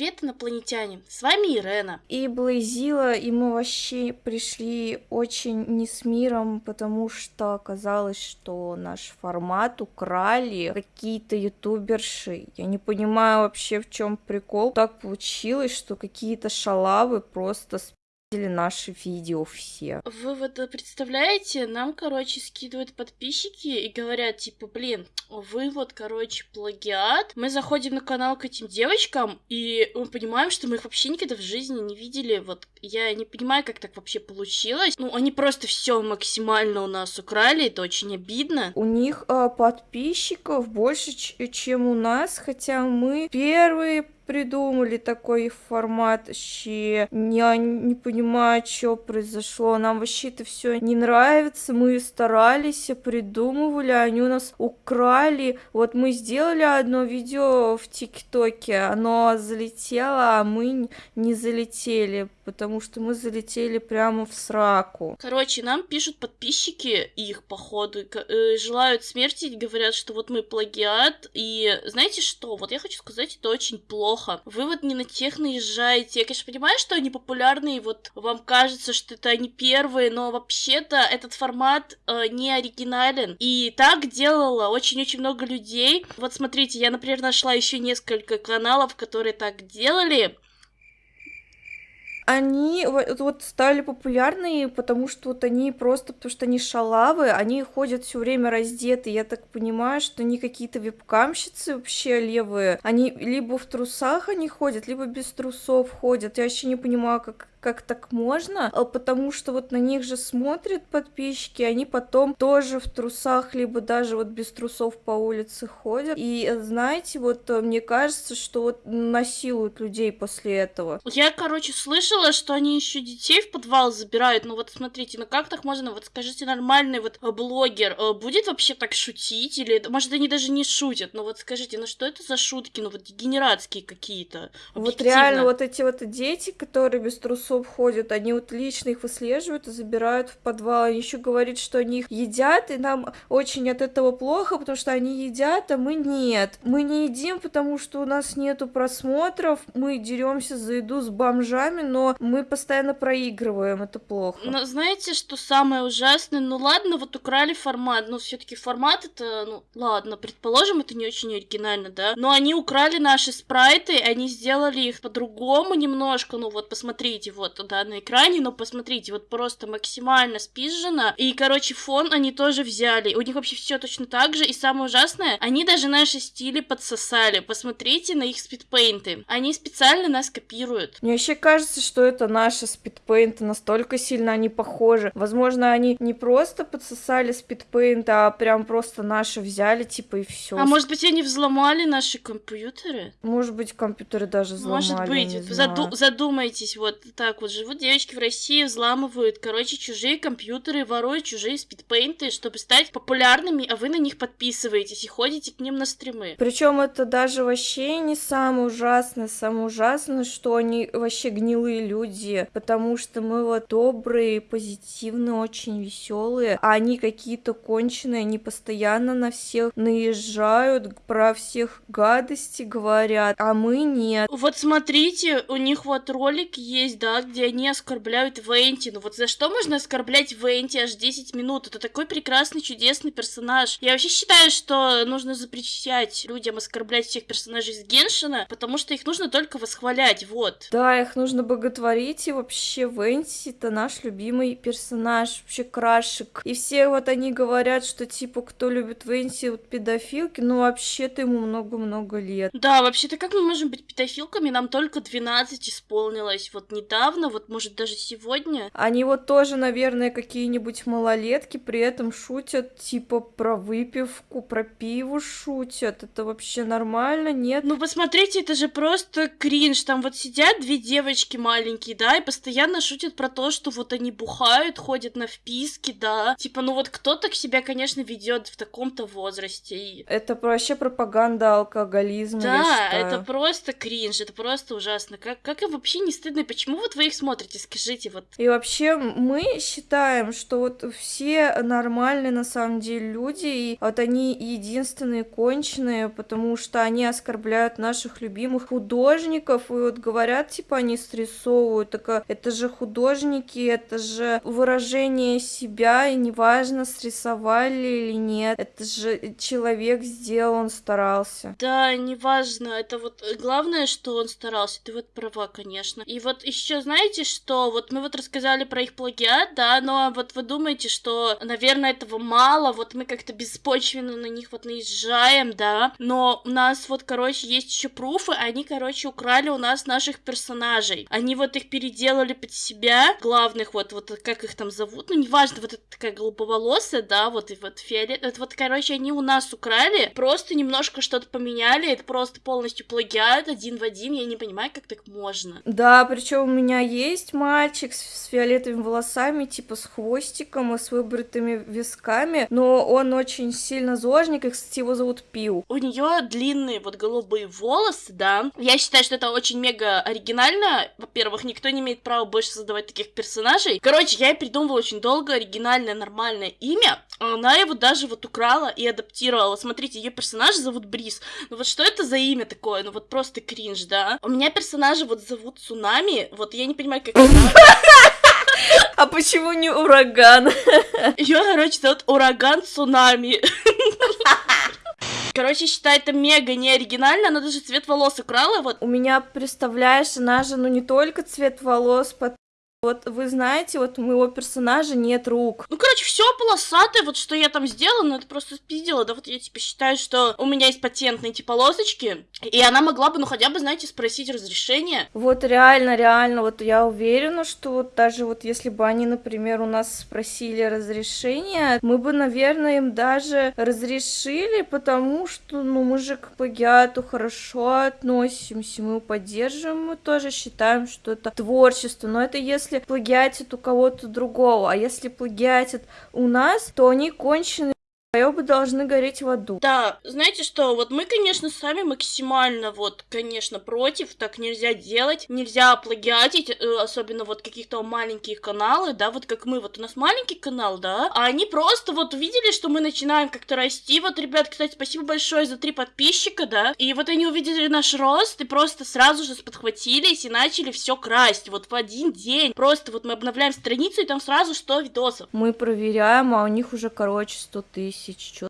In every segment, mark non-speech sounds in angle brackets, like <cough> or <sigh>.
привет, инопланетяне! С вами Ирена. И Блейзила, и мы вообще пришли очень не с миром, потому что оказалось, что наш формат украли какие-то ютуберши. Я не понимаю вообще, в чем прикол. Так получилось, что какие-то шалавы просто или наши видео все. Вы вот представляете, нам, короче, скидывают подписчики и говорят, типа, блин, вы вот, короче, плагиат. Мы заходим на канал к этим девочкам, и мы понимаем, что мы их вообще никогда в жизни не видели. Вот я не понимаю, как так вообще получилось. Ну, они просто все максимально у нас украли, это очень обидно. У них э, подписчиков больше, чем у нас, хотя мы первые придумали такой формат, вообще я не понимаю, что произошло, нам вообще это все не нравится, мы старались, придумывали, они у нас украли, вот мы сделали одно видео в ТикТоке, оно залетело, а мы не залетели, потому что мы залетели прямо в сраку. Короче, нам пишут подписчики их, походу, э, желают смерти, говорят, что вот мы плагиат, и знаете что, вот я хочу сказать, это очень плохо. Вы вот не на тех наезжаете. Я, конечно, понимаю, что они популярны, и вот вам кажется, что это они первые, но вообще-то этот формат э, не оригинален. И так делало очень-очень много людей. Вот смотрите, я, например, нашла еще несколько каналов, которые так делали они вот, стали популярны, потому что вот они просто, потому что они шалавы, они ходят все время раздеты. Я так понимаю, что они какие-то вебкамщицы вообще левые. Они либо в трусах они ходят, либо без трусов ходят. Я вообще не понимаю, как как так можно, а потому что вот на них же смотрят подписчики, они потом тоже в трусах, либо даже вот без трусов по улице ходят. И знаете, вот э, мне кажется, что вот насилуют людей после этого. Я, короче, слышала, что они еще детей в подвал забирают. Ну вот смотрите, ну как так можно? Вот скажите, нормальный вот э, блогер э, будет вообще так шутить? Или, может, они даже не шутят? Ну вот скажите, ну что это за шутки? Ну вот дегенератские какие-то. Вот реально вот эти вот дети, которые без трусов лесов ходят, они вот лично их выслеживают и забирают в подвал. Они еще говорят, что они их едят, и нам очень от этого плохо, потому что они едят, а мы нет. Мы не едим, потому что у нас нету просмотров, мы деремся за еду с бомжами, но мы постоянно проигрываем, это плохо. Но знаете, что самое ужасное? Ну ладно, вот украли формат, но все-таки формат это, ну ладно, предположим, это не очень оригинально, да? Но они украли наши спрайты, они сделали их по-другому немножко, ну вот посмотрите, вот, да, на экране, но посмотрите, вот просто максимально спизжено. И, короче, фон они тоже взяли. У них вообще все точно так же. И самое ужасное, они даже наши стили подсосали. Посмотрите на их спидпейнты. Они специально нас копируют. Мне вообще кажется, что это наши спидпейнты, настолько сильно они похожи. Возможно, они не просто подсосали спидпейнт, а прям просто наши взяли, типа, и все. А может быть, они взломали наши компьютеры? Может быть, компьютеры даже взломали. Может быть, заду- задумайтесь, вот так так вот живут девочки в России, взламывают, короче, чужие компьютеры, воруют чужие спидпейнты, чтобы стать популярными, а вы на них подписываетесь и ходите к ним на стримы. Причем это даже вообще не самое ужасное, самое ужасное, что они вообще гнилые люди, потому что мы вот добрые, позитивные, очень веселые, а они какие-то конченые, они постоянно на всех наезжают, про всех гадости говорят, а мы нет. Вот смотрите, у них вот ролик есть, да, где они оскорбляют Венти. Ну вот за что можно оскорблять Венти аж 10 минут? Это такой прекрасный, чудесный персонаж. Я вообще считаю, что нужно запрещать людям оскорблять всех персонажей из Геншина, потому что их нужно только восхвалять, вот. Да, их нужно боготворить, и вообще Венти это наш любимый персонаж, вообще крашик. И все вот они говорят, что типа, кто любит Венти, вот педофилки, ну вообще-то ему много-много лет. Да, вообще-то как мы можем быть педофилками? Нам только 12 исполнилось вот недавно недавно, вот может даже сегодня. Они вот тоже, наверное, какие-нибудь малолетки при этом шутят, типа про выпивку, про пиво шутят. Это вообще нормально, нет? Ну посмотрите, это же просто кринж. Там вот сидят две девочки маленькие, да, и постоянно шутят про то, что вот они бухают, ходят на вписки, да. Типа, ну вот кто-то к себя, конечно, ведет в таком-то возрасте. Это вообще пропаганда алкоголизма, Да, это просто кринж, это просто ужасно. Как, как и вообще не стыдно, почему вот вот вы их смотрите, скажите вот. И вообще мы считаем, что вот все нормальные на самом деле люди, и вот они единственные конченые, потому что они оскорбляют наших любимых художников, и вот говорят, типа, они срисовывают, так а это же художники, это же выражение себя, и неважно, срисовали или нет, это же человек сделал, он старался. Да, неважно, это вот главное, что он старался, ты вот права, конечно. И вот еще знаете, что вот мы вот рассказали про их плагиат, да, но вот вы думаете, что, наверное, этого мало, вот мы как-то беспочвенно на них вот наезжаем, да, но у нас вот, короче, есть еще пруфы, они, короче, украли у нас наших персонажей. Они вот их переделали под себя, главных вот, вот как их там зовут, ну, неважно, вот эта такая голубоволосая, да, вот и вот фиолет, это вот, короче, они у нас украли, просто немножко что-то поменяли, это просто полностью плагиат, один в один, я не понимаю, как так можно. Да, причем у меня есть мальчик с, с фиолетовыми волосами, типа с хвостиком и с выбритыми висками, но он очень сильно зожник, и, кстати, его зовут Пил. У нее длинные вот голубые волосы, да. Я считаю, что это очень мега оригинально. Во-первых, никто не имеет права больше создавать таких персонажей. Короче, я придумывала очень долго оригинальное нормальное имя. Она его даже вот украла и адаптировала. Смотрите, ее персонаж зовут Брис. Ну вот что это за имя такое? Ну вот просто кринж, да? У меня персонажа вот зовут Цунами. Вот я не понимаю, как <laughs> А почему не ураган? <laughs> Ее, короче, зовут Ураган Цунами. Короче, считай, это мега не оригинально, она даже цвет волос украла, вот. У меня, представляешь, она же, ну, не только цвет волос под вот вы знаете, вот у моего персонажа нет рук. Ну, короче, все полосатое, вот что я там сделала, ну это просто спиздила, да, вот я типа считаю, что у меня есть патентные эти полосочки, и она могла бы, ну хотя бы, знаете, спросить разрешение. Вот реально, реально, вот я уверена, что вот даже вот если бы они, например, у нас спросили разрешение, мы бы, наверное, им даже разрешили, потому что, ну, мы же к плагиату хорошо относимся, мы его поддерживаем, мы тоже считаем, что это творчество, но это если если плагиатят у кого-то другого, а если плагиатят у нас, то они конченые бы должны гореть в аду. Да, знаете что, вот мы, конечно, сами максимально вот, конечно, против, так нельзя делать, нельзя плагиатить, э, особенно вот каких-то маленьких каналы, да, вот как мы, вот у нас маленький канал, да, а они просто вот увидели, что мы начинаем как-то расти, вот, ребят, кстати, спасибо большое за три подписчика, да, и вот они увидели наш рост и просто сразу же подхватились и начали все красть, вот в один день, просто вот мы обновляем страницу и там сразу 100 видосов. Мы проверяем, а у них уже, короче, 100 тысяч что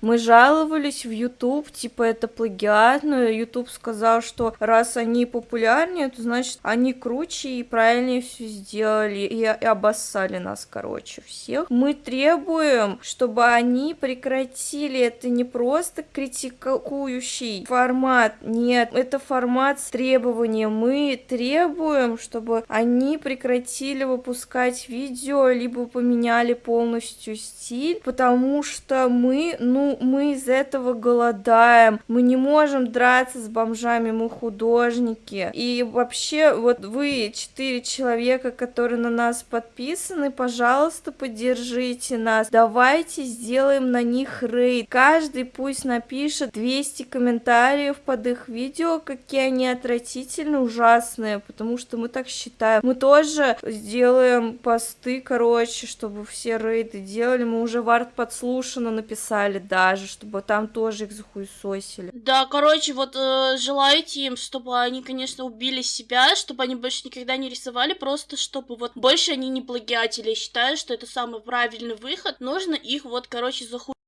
мы жаловались в YouTube, типа это плагиат, но YouTube сказал, что раз они популярнее, то значит они круче и правильнее все сделали и, и обоссали нас, короче, всех. Мы требуем, чтобы они прекратили. Это не просто критикующий формат, нет, это формат с требованием. Мы требуем, чтобы они прекратили выпускать видео, либо поменяли полностью стиль, потому что мы ну, мы из этого голодаем, мы не можем драться с бомжами, мы художники. И вообще, вот вы, четыре человека, которые на нас подписаны, пожалуйста, поддержите нас. Давайте сделаем на них рейд. Каждый пусть напишет 200 комментариев под их видео, какие они отвратительные, ужасные, потому что мы так считаем. Мы тоже сделаем посты, короче, чтобы все рейды делали. Мы уже в арт подслушано написали писали даже, чтобы там тоже их захуесосили. Да, короче, вот э, желаете им, чтобы они, конечно, убили себя, чтобы они больше никогда не рисовали, просто чтобы вот больше они не плагиатели. Считаю, что это самый правильный выход. Нужно их вот, короче, захуесосить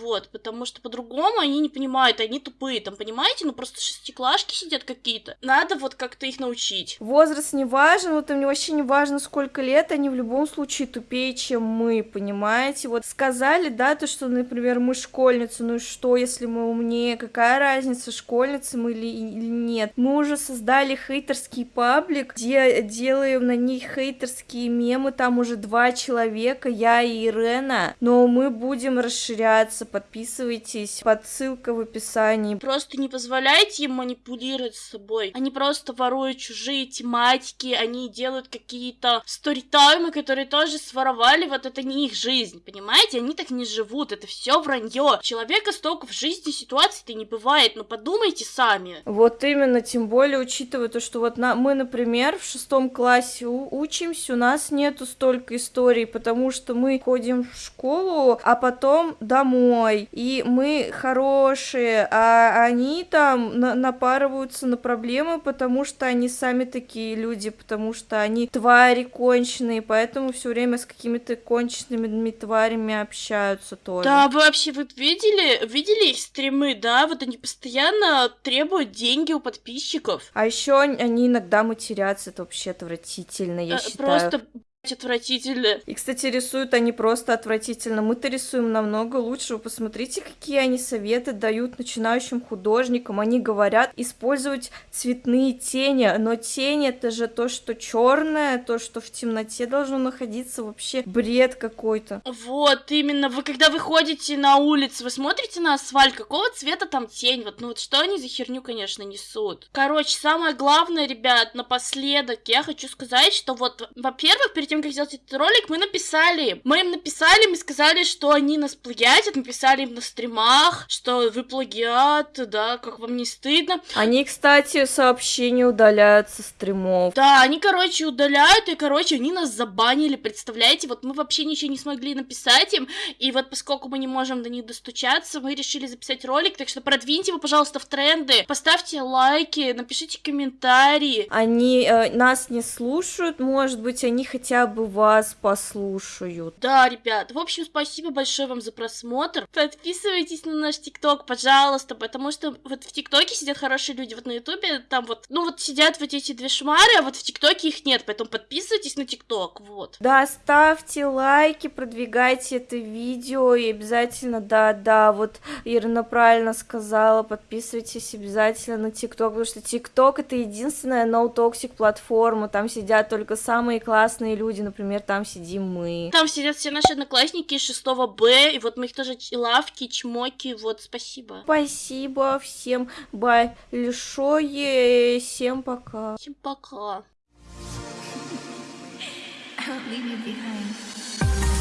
вот, потому что по-другому они не понимают, они тупые, там, понимаете, ну просто шестиклашки сидят какие-то, надо вот как-то их научить. Возраст не важен, вот им вообще не важно, сколько лет, они в любом случае тупее, чем мы, понимаете, вот сказали, да, то, что, например, мы школьницы, ну что, если мы умнее, какая разница, школьницы мы или, или нет, мы уже создали хейтерский паблик, где делаем на них хейтерские мемы, там уже два человека, я и Ирена, но мы будем расширять матерятся, подписывайтесь, подсылка в описании. Просто не позволяйте им манипулировать с собой. Они просто воруют чужие тематики, они делают какие-то сторитаймы, которые тоже своровали, вот это не их жизнь, понимаете? Они так не живут, это все вранье. Человека столько в жизни ситуаций-то не бывает, но подумайте сами. Вот именно, тем более, учитывая то, что вот на, мы, например, в шестом классе учимся, у нас нету столько историй, потому что мы ходим в школу, а потом домой, и мы хорошие, а они там на напарываются на проблемы, потому что они сами такие люди, потому что они твари конченые, поэтому все время с какими-то конченными тварями общаются тоже. Да, вы вообще вы видели, видели их стримы, да? Вот они постоянно требуют деньги у подписчиков. А еще они иногда матерятся, это вообще отвратительно, я Э, считаю. Просто отвратительно. И, кстати, рисуют они просто отвратительно. Мы-то рисуем намного лучше. Вы посмотрите, какие они советы дают начинающим художникам. Они говорят использовать цветные тени, но тень это же то, что черное, то, что в темноте должно находиться. Вообще бред какой-то. Вот, именно, вы когда выходите на улицу, вы смотрите на асфальт, какого цвета там тень, вот, ну вот что они за херню, конечно, несут. Короче, самое главное, ребят, напоследок, я хочу сказать, что вот, во-первых, перед тем, как сделать этот ролик, мы написали, мы им написали, мы сказали, что они нас плагиатят, написали им на стримах, что вы плагиат, да, как вам не стыдно. Они, кстати, сообщения удаляют со стримов. Да, они, короче, удаляют, и, короче, они нас забанили, представляете? Вот мы вообще ничего не смогли написать им, и вот поскольку мы не можем до них достучаться, мы решили записать ролик, так что продвиньте его, пожалуйста, в тренды, поставьте лайки, напишите комментарии. Они э, нас не слушают, может быть, они хотя бы вас послушают. Да, ребят, в общем, спасибо большое вам за просмотр. Подписывайтесь на наш ТикТок, пожалуйста, потому что вот в ТикТоке сидят хорошие люди, вот на Ютубе там вот, ну вот сидят вот эти две шмары, а вот в ТикТоке их нет, поэтому подписывайтесь на ТикТок, вот. Да, ставьте лайки, продвигайте это видео и обязательно, да, да, вот Ирина правильно сказала, подписывайтесь обязательно на ТикТок, потому что ТикТок это единственная no-toxic платформа, там сидят только самые классные люди, например, там сидим мы. Там сидят все наши одноклассники из 6 Б, и вот мы их тоже лавки, чмоки, вот, спасибо. Спасибо всем большое, всем пока. Всем пока. <laughs> Leave you behind.